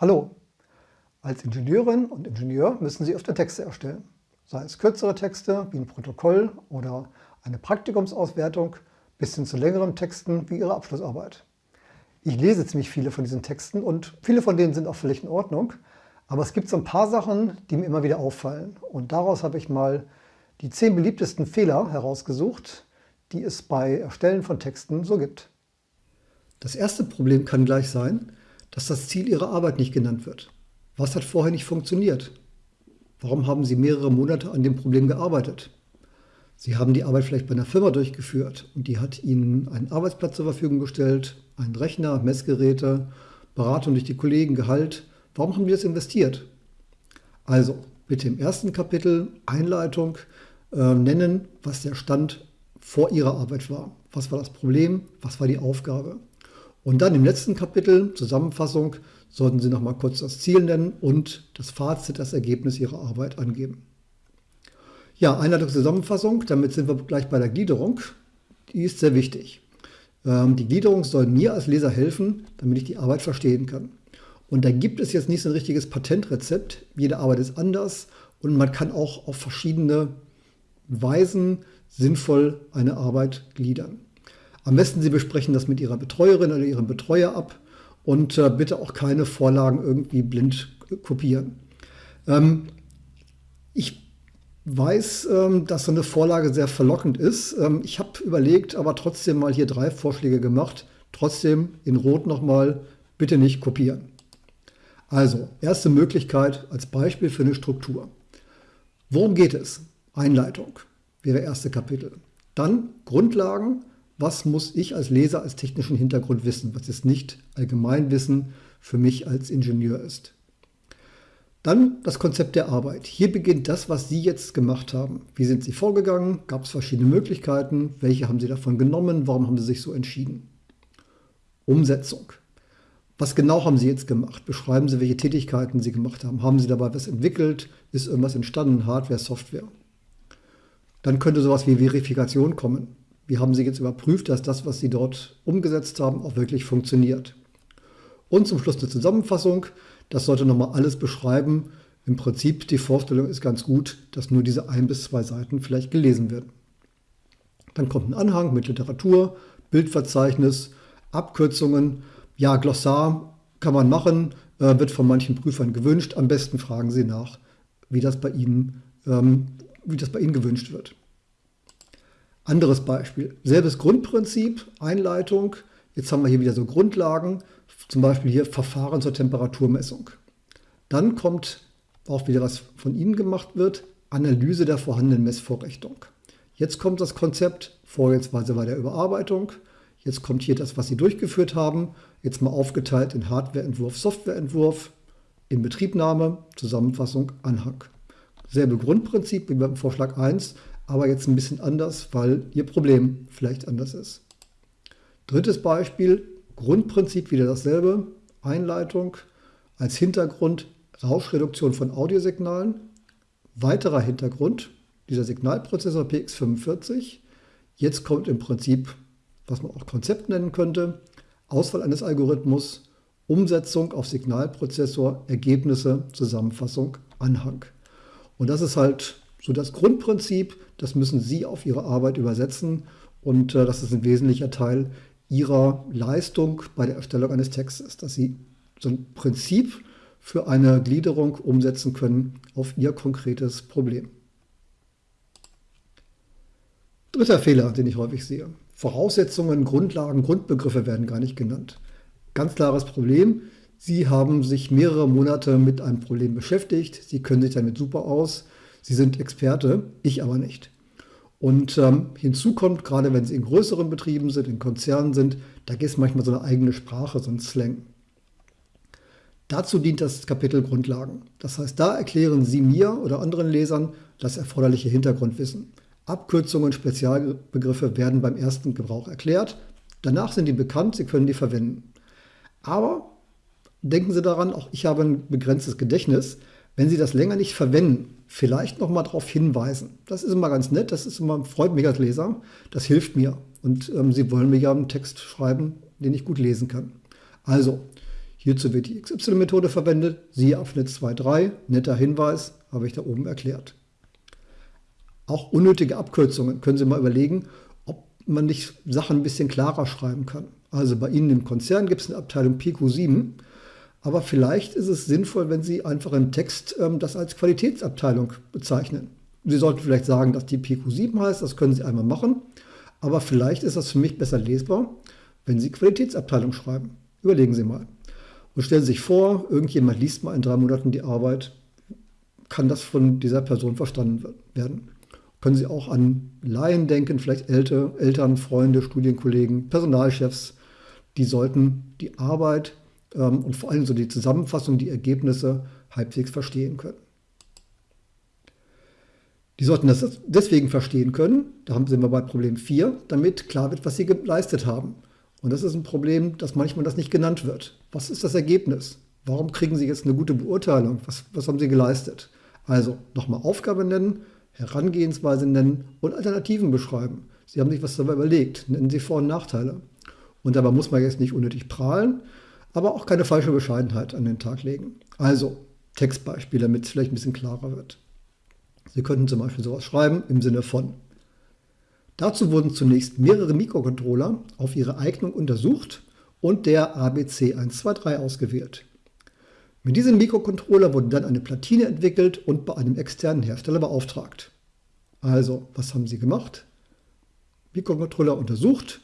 Hallo! Als Ingenieurin und Ingenieur müssen Sie öfter Texte erstellen, sei es kürzere Texte wie ein Protokoll oder eine Praktikumsauswertung bis hin zu längeren Texten wie Ihre Abschlussarbeit. Ich lese ziemlich viele von diesen Texten und viele von denen sind auch völlig in Ordnung, aber es gibt so ein paar Sachen, die mir immer wieder auffallen und daraus habe ich mal die zehn beliebtesten Fehler herausgesucht, die es bei Erstellen von Texten so gibt. Das erste Problem kann gleich sein, dass das Ziel Ihrer Arbeit nicht genannt wird. Was hat vorher nicht funktioniert? Warum haben Sie mehrere Monate an dem Problem gearbeitet? Sie haben die Arbeit vielleicht bei einer Firma durchgeführt und die hat Ihnen einen Arbeitsplatz zur Verfügung gestellt, einen Rechner, Messgeräte, Beratung durch die Kollegen, Gehalt. Warum haben die das investiert? Also bitte im ersten Kapitel Einleitung äh, nennen, was der Stand vor Ihrer Arbeit war. Was war das Problem? Was war die Aufgabe? Und dann im letzten Kapitel, Zusammenfassung, sollten Sie noch mal kurz das Ziel nennen und das Fazit, das Ergebnis Ihrer Arbeit angeben. Ja, Einleitung Zusammenfassung, damit sind wir gleich bei der Gliederung. Die ist sehr wichtig. Ähm, die Gliederung soll mir als Leser helfen, damit ich die Arbeit verstehen kann. Und da gibt es jetzt nicht so ein richtiges Patentrezept. Jede Arbeit ist anders und man kann auch auf verschiedene Weisen sinnvoll eine Arbeit gliedern. Am besten Sie besprechen das mit Ihrer Betreuerin oder Ihrem Betreuer ab und äh, bitte auch keine Vorlagen irgendwie blind kopieren. Ähm, ich weiß, ähm, dass so eine Vorlage sehr verlockend ist. Ähm, ich habe überlegt, aber trotzdem mal hier drei Vorschläge gemacht. Trotzdem in Rot nochmal, bitte nicht kopieren. Also, erste Möglichkeit als Beispiel für eine Struktur. Worum geht es? Einleitung wäre erste Kapitel. Dann Grundlagen, was muss ich als Leser als technischen Hintergrund wissen, was jetzt nicht Allgemeinwissen für mich als Ingenieur ist. Dann das Konzept der Arbeit. Hier beginnt das, was Sie jetzt gemacht haben. Wie sind Sie vorgegangen? Gab es verschiedene Möglichkeiten? Welche haben Sie davon genommen? Warum haben Sie sich so entschieden? Umsetzung. Was genau haben Sie jetzt gemacht? Beschreiben Sie, welche Tätigkeiten Sie gemacht haben. Haben Sie dabei was entwickelt? Ist irgendwas entstanden? Hardware, Software? Dann könnte sowas wie Verifikation kommen. Wie haben Sie jetzt überprüft, dass das, was Sie dort umgesetzt haben, auch wirklich funktioniert? Und zum Schluss eine Zusammenfassung. Das sollte nochmal alles beschreiben. Im Prinzip, die Vorstellung ist ganz gut, dass nur diese ein bis zwei Seiten vielleicht gelesen werden. Dann kommt ein Anhang mit Literatur, Bildverzeichnis, Abkürzungen. Ja, Glossar kann man machen, äh, wird von manchen Prüfern gewünscht. Am besten fragen Sie nach, wie das bei Ihnen, ähm, wie das bei Ihnen gewünscht wird. Anderes Beispiel, selbes Grundprinzip, Einleitung. Jetzt haben wir hier wieder so Grundlagen, zum Beispiel hier Verfahren zur Temperaturmessung. Dann kommt auch wieder, was von Ihnen gemacht wird, Analyse der vorhandenen Messvorrichtung. Jetzt kommt das Konzept, Vorgehensweise bei der Überarbeitung. Jetzt kommt hier das, was Sie durchgeführt haben. Jetzt mal aufgeteilt in Hardwareentwurf, Softwareentwurf, Inbetriebnahme, Zusammenfassung, Anhang. Selbe Grundprinzip wie beim Vorschlag 1, aber jetzt ein bisschen anders, weil Ihr Problem vielleicht anders ist. Drittes Beispiel, Grundprinzip wieder dasselbe, Einleitung als Hintergrund Rauschreduktion von Audiosignalen, weiterer Hintergrund, dieser Signalprozessor PX45. Jetzt kommt im Prinzip, was man auch Konzept nennen könnte, Auswahl eines Algorithmus, Umsetzung auf Signalprozessor, Ergebnisse, Zusammenfassung, Anhang. Und das ist halt so das Grundprinzip, das müssen Sie auf Ihre Arbeit übersetzen und äh, das ist ein wesentlicher Teil Ihrer Leistung bei der Erstellung eines Textes, dass Sie so ein Prinzip für eine Gliederung umsetzen können auf Ihr konkretes Problem. Dritter Fehler, den ich häufig sehe. Voraussetzungen, Grundlagen, Grundbegriffe werden gar nicht genannt. Ganz klares Problem. Sie haben sich mehrere Monate mit einem Problem beschäftigt. Sie können sich damit super aus. Sie sind Experte, ich aber nicht. Und ähm, hinzu kommt, gerade wenn Sie in größeren Betrieben sind, in Konzernen sind, da gibt es manchmal so eine eigene Sprache, so ein Slang. Dazu dient das Kapitel Grundlagen. Das heißt, da erklären Sie mir oder anderen Lesern das erforderliche Hintergrundwissen. Abkürzungen, Spezialbegriffe werden beim ersten Gebrauch erklärt. Danach sind die bekannt, Sie können die verwenden. Aber denken Sie daran, auch ich habe ein begrenztes Gedächtnis. Wenn Sie das länger nicht verwenden, vielleicht noch mal darauf hinweisen. Das ist immer ganz nett, das ist immer, freut mich als Leser, das hilft mir. Und ähm, Sie wollen mir ja einen Text schreiben, den ich gut lesen kann. Also, Hierzu wird die XY-Methode verwendet. Siehe Abschnitt 2.3. Netter Hinweis, habe ich da oben erklärt. Auch unnötige Abkürzungen können Sie mal überlegen, ob man nicht Sachen ein bisschen klarer schreiben kann. Also bei Ihnen im Konzern gibt es eine Abteilung PQ7, aber vielleicht ist es sinnvoll, wenn Sie einfach im Text ähm, das als Qualitätsabteilung bezeichnen. Sie sollten vielleicht sagen, dass die PQ7 heißt, das können Sie einmal machen, aber vielleicht ist das für mich besser lesbar, wenn Sie Qualitätsabteilung schreiben. Überlegen Sie mal. Und stellen Sie sich vor, irgendjemand liest mal in drei Monaten die Arbeit, kann das von dieser Person verstanden werden. Können Sie auch an Laien denken, vielleicht Eltern, Eltern Freunde, Studienkollegen, Personalchefs. Die sollten die Arbeit ähm, und vor allem so die Zusammenfassung, die Ergebnisse halbwegs verstehen können. Die sollten das deswegen verstehen können, da sind wir bei Problem 4, damit klar wird, was sie geleistet haben. Und das ist ein Problem, dass manchmal das nicht genannt wird. Was ist das Ergebnis? Warum kriegen Sie jetzt eine gute Beurteilung? Was, was haben Sie geleistet? Also nochmal Aufgabe nennen, Herangehensweise nennen und Alternativen beschreiben. Sie haben sich was dabei überlegt. Nennen Sie Vor- und Nachteile. Und dabei muss man jetzt nicht unnötig prahlen, aber auch keine falsche Bescheidenheit an den Tag legen. Also Textbeispiele, damit es vielleicht ein bisschen klarer wird. Sie könnten zum Beispiel sowas schreiben im Sinne von Dazu wurden zunächst mehrere Mikrocontroller auf ihre Eignung untersucht und der ABC123 ausgewählt. Mit diesem Mikrocontroller wurde dann eine Platine entwickelt und bei einem externen Hersteller beauftragt. Also, was haben Sie gemacht? Mikrocontroller untersucht,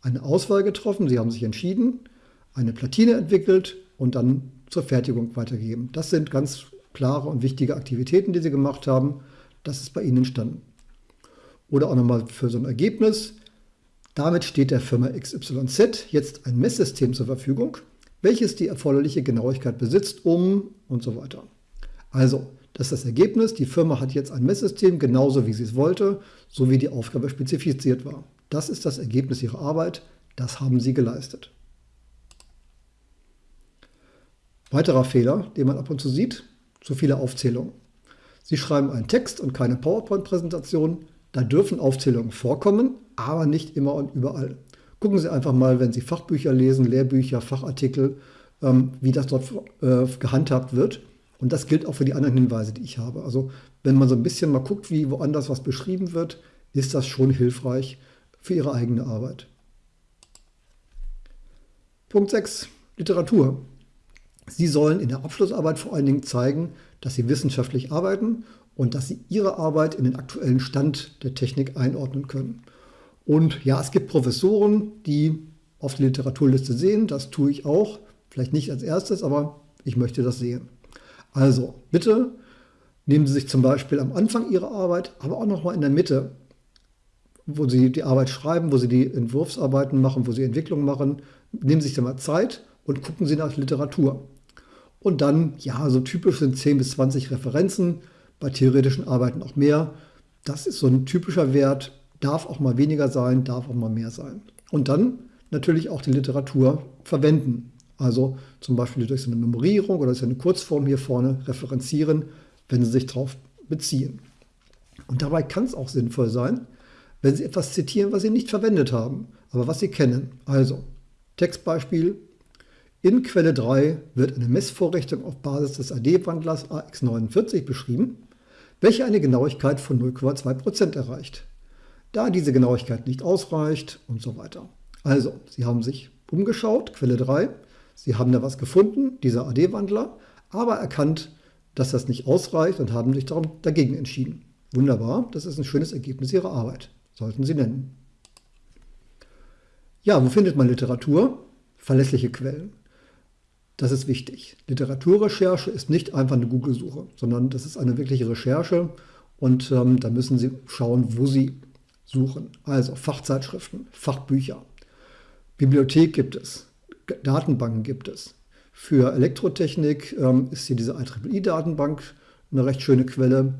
eine Auswahl getroffen, Sie haben sich entschieden, eine Platine entwickelt und dann zur Fertigung weitergegeben. Das sind ganz klare und wichtige Aktivitäten, die Sie gemacht haben. Das ist bei Ihnen entstanden. Oder auch nochmal für so ein Ergebnis. Damit steht der Firma XYZ jetzt ein Messsystem zur Verfügung, welches die erforderliche Genauigkeit besitzt, um und so weiter. Also, das ist das Ergebnis. Die Firma hat jetzt ein Messsystem, genauso wie sie es wollte, so wie die Aufgabe spezifiziert war. Das ist das Ergebnis ihrer Arbeit. Das haben sie geleistet. Weiterer Fehler, den man ab und zu sieht, zu viele Aufzählungen. Sie schreiben einen Text und keine PowerPoint-Präsentation. Da dürfen Aufzählungen vorkommen, aber nicht immer und überall. Gucken Sie einfach mal, wenn Sie Fachbücher lesen, Lehrbücher, Fachartikel, ähm, wie das dort äh, gehandhabt wird. Und das gilt auch für die anderen Hinweise, die ich habe. Also wenn man so ein bisschen mal guckt, wie woanders was beschrieben wird, ist das schon hilfreich für Ihre eigene Arbeit. Punkt 6. Literatur. Sie sollen in der Abschlussarbeit vor allen Dingen zeigen, dass Sie wissenschaftlich arbeiten und dass Sie Ihre Arbeit in den aktuellen Stand der Technik einordnen können. Und ja, es gibt Professoren, die auf die Literaturliste sehen, das tue ich auch, vielleicht nicht als erstes, aber ich möchte das sehen. Also bitte nehmen Sie sich zum Beispiel am Anfang Ihrer Arbeit, aber auch nochmal in der Mitte, wo Sie die Arbeit schreiben, wo Sie die Entwurfsarbeiten machen, wo Sie Entwicklungen machen, nehmen Sie sich da mal Zeit und gucken Sie nach Literatur. Und dann, ja, so typisch sind 10 bis 20 Referenzen, bei theoretischen Arbeiten auch mehr. Das ist so ein typischer Wert, darf auch mal weniger sein, darf auch mal mehr sein. Und dann natürlich auch die Literatur verwenden. Also zum Beispiel durch so eine Nummerierung oder durch eine Kurzform hier vorne referenzieren, wenn Sie sich darauf beziehen. Und dabei kann es auch sinnvoll sein, wenn Sie etwas zitieren, was Sie nicht verwendet haben, aber was Sie kennen. Also Textbeispiel, in Quelle 3 wird eine Messvorrichtung auf Basis des AD-Wandlers AX49 beschrieben, welche eine Genauigkeit von 0,2% erreicht. Da diese Genauigkeit nicht ausreicht und so weiter. Also, Sie haben sich umgeschaut, Quelle 3, Sie haben da was gefunden, dieser AD-Wandler, aber erkannt, dass das nicht ausreicht und haben sich darum dagegen entschieden. Wunderbar, das ist ein schönes Ergebnis Ihrer Arbeit. Sollten Sie nennen. Ja, wo findet man Literatur? Verlässliche Quellen. Das ist wichtig. Literaturrecherche ist nicht einfach eine Google-Suche, sondern das ist eine wirkliche Recherche und ähm, da müssen Sie schauen, wo Sie suchen. Also Fachzeitschriften, Fachbücher, Bibliothek gibt es, Datenbanken gibt es. Für Elektrotechnik ähm, ist hier diese IEEE-Datenbank eine recht schöne Quelle.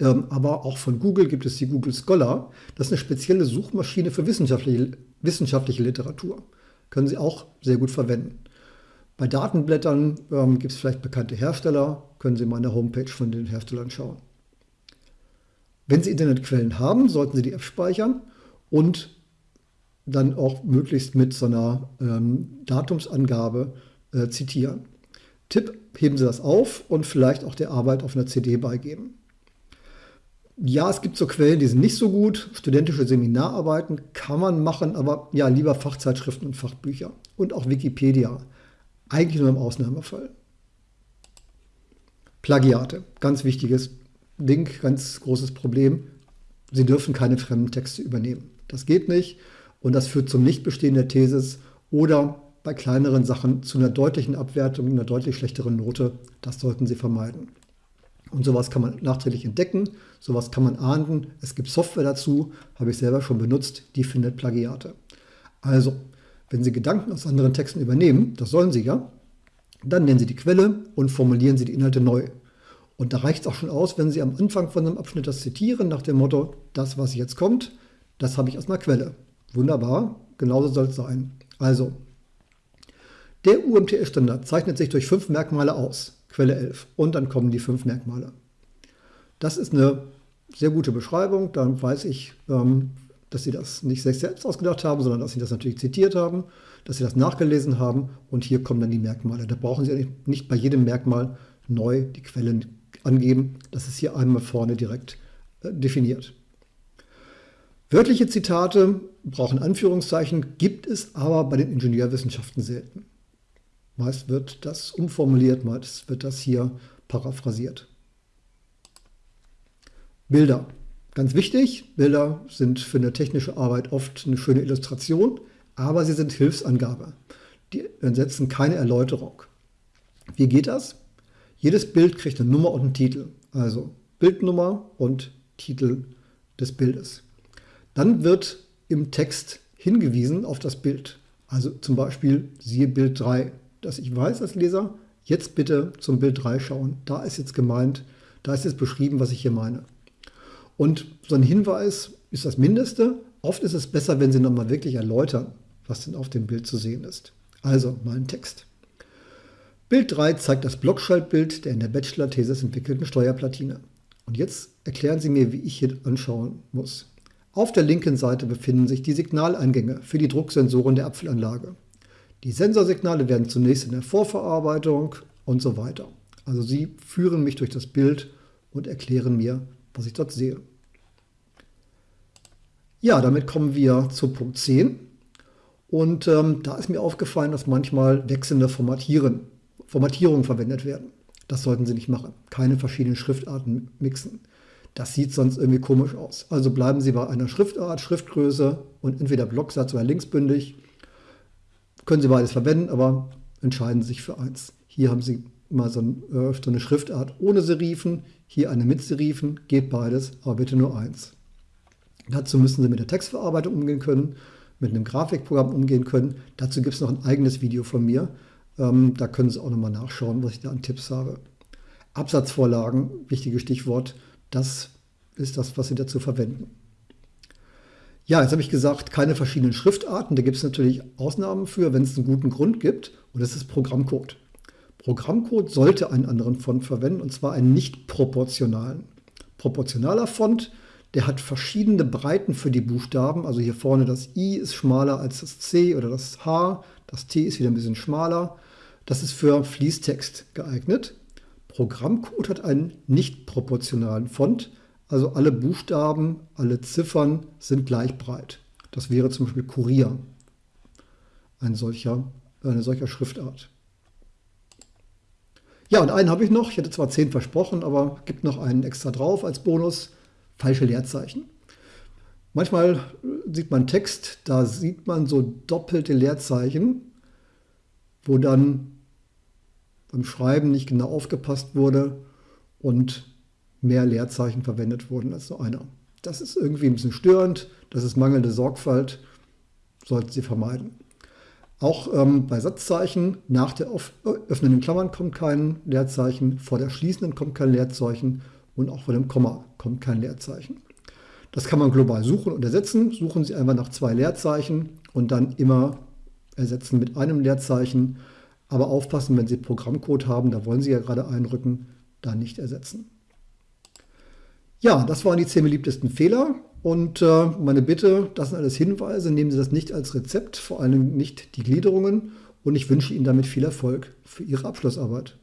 Ähm, aber auch von Google gibt es die Google Scholar. Das ist eine spezielle Suchmaschine für wissenschaftliche, wissenschaftliche Literatur. Können Sie auch sehr gut verwenden. Bei Datenblättern ähm, gibt es vielleicht bekannte Hersteller, können Sie mal in der Homepage von den Herstellern schauen. Wenn Sie Internetquellen haben, sollten Sie die App speichern und dann auch möglichst mit so einer ähm, Datumsangabe äh, zitieren. Tipp, heben Sie das auf und vielleicht auch der Arbeit auf einer CD beigeben. Ja, es gibt so Quellen, die sind nicht so gut. Studentische Seminararbeiten kann man machen, aber ja, lieber Fachzeitschriften und Fachbücher. Und auch Wikipedia. Eigentlich nur im Ausnahmefall. Plagiate, ganz wichtiges Ding, ganz großes Problem. Sie dürfen keine fremden Texte übernehmen. Das geht nicht und das führt zum Nichtbestehen der Thesis oder bei kleineren Sachen zu einer deutlichen Abwertung, einer deutlich schlechteren Note. Das sollten Sie vermeiden. Und sowas kann man nachträglich entdecken, sowas kann man ahnden. Es gibt Software dazu, habe ich selber schon benutzt, die findet Plagiate. Also, wenn Sie Gedanken aus anderen Texten übernehmen, das sollen Sie ja, dann nennen Sie die Quelle und formulieren Sie die Inhalte neu. Und da reicht es auch schon aus, wenn Sie am Anfang von einem Abschnitt das zitieren, nach dem Motto, das, was jetzt kommt, das habe ich aus einer Quelle. Wunderbar, genauso soll es sein. Also, der UMTS-Standard zeichnet sich durch fünf Merkmale aus. Quelle 11. Und dann kommen die fünf Merkmale. Das ist eine sehr gute Beschreibung. Dann weiß ich, ähm, dass Sie das nicht sich selbst ausgedacht haben, sondern dass Sie das natürlich zitiert haben, dass Sie das nachgelesen haben. Und hier kommen dann die Merkmale. Da brauchen Sie nicht bei jedem Merkmal neu die Quellen angeben. Das ist hier einmal vorne direkt äh, definiert. Wörtliche Zitate brauchen Anführungszeichen, gibt es aber bei den Ingenieurwissenschaften selten. Meist wird das umformuliert, meist wird das hier paraphrasiert. Bilder. Ganz wichtig, Bilder sind für eine technische Arbeit oft eine schöne Illustration, aber sie sind Hilfsangabe. Die setzen keine Erläuterung. Wie geht das? Jedes Bild kriegt eine Nummer und einen Titel. Also Bildnummer und Titel des Bildes. Dann wird im Text hingewiesen auf das Bild. Also zum Beispiel siehe Bild 3, dass ich weiß als Leser, jetzt bitte zum Bild 3 schauen. Da ist jetzt gemeint, da ist jetzt beschrieben, was ich hier meine. Und so ein Hinweis ist das Mindeste. Oft ist es besser, wenn Sie nochmal wirklich erläutern, was denn auf dem Bild zu sehen ist. Also mal ein Text. Bild 3 zeigt das Blockschaltbild der in der Bachelor-Thesis entwickelten Steuerplatine. Und jetzt erklären Sie mir, wie ich hier anschauen muss. Auf der linken Seite befinden sich die Signaleingänge für die Drucksensoren der Apfelanlage. Die Sensorsignale werden zunächst in der Vorverarbeitung und so weiter. Also Sie führen mich durch das Bild und erklären mir, was ich dort sehe. Ja, damit kommen wir zu Punkt 10. Und ähm, da ist mir aufgefallen, dass manchmal wechselnde Formatieren, Formatierungen verwendet werden. Das sollten Sie nicht machen. Keine verschiedenen Schriftarten mixen. Das sieht sonst irgendwie komisch aus. Also bleiben Sie bei einer Schriftart, Schriftgröße und entweder Blocksatz oder linksbündig. Können Sie beides verwenden, aber entscheiden Sie sich für eins. Hier haben Sie mal so, ein, äh, so eine Schriftart ohne Serifen, hier eine mit Serifen, geht beides, aber bitte nur eins. Dazu müssen Sie mit der Textverarbeitung umgehen können, mit einem Grafikprogramm umgehen können. Dazu gibt es noch ein eigenes Video von mir. Ähm, da können Sie auch nochmal nachschauen, was ich da an Tipps habe. Absatzvorlagen, wichtiges Stichwort. Das ist das, was Sie dazu verwenden. Ja, jetzt habe ich gesagt, keine verschiedenen Schriftarten. Da gibt es natürlich Ausnahmen für, wenn es einen guten Grund gibt. Und das ist Programmcode. Programmcode sollte einen anderen Font verwenden, und zwar einen nicht proportionalen. Proportionaler Font, der hat verschiedene Breiten für die Buchstaben. Also hier vorne das I ist schmaler als das C oder das H. Das T ist wieder ein bisschen schmaler. Das ist für Fließtext geeignet. Programmcode hat einen nicht proportionalen Font, also alle Buchstaben, alle Ziffern sind gleich breit. Das wäre zum Beispiel Kurier, ein solcher, eine solcher Schriftart. Ja, und einen habe ich noch. Ich hätte zwar zehn versprochen, aber gibt noch einen extra drauf als Bonus. Falsche Leerzeichen. Manchmal sieht man Text, da sieht man so doppelte Leerzeichen, wo dann beim Schreiben nicht genau aufgepasst wurde und mehr Leerzeichen verwendet wurden als nur einer. Das ist irgendwie ein bisschen störend, das ist mangelnde Sorgfalt, sollten Sie vermeiden. Auch ähm, bei Satzzeichen nach der öffnenden Klammern kommt kein Leerzeichen, vor der schließenden kommt kein Leerzeichen und auch vor dem Komma kommt kein Leerzeichen. Das kann man global suchen und ersetzen. Suchen Sie einfach nach zwei Leerzeichen und dann immer ersetzen mit einem Leerzeichen. Aber aufpassen, wenn Sie Programmcode haben, da wollen Sie ja gerade einrücken, da nicht ersetzen. Ja, das waren die zehn beliebtesten Fehler. Und äh, meine Bitte, das sind alles Hinweise, nehmen Sie das nicht als Rezept, vor allem nicht die Gliederungen. und ich wünsche Ihnen damit viel Erfolg für Ihre Abschlussarbeit.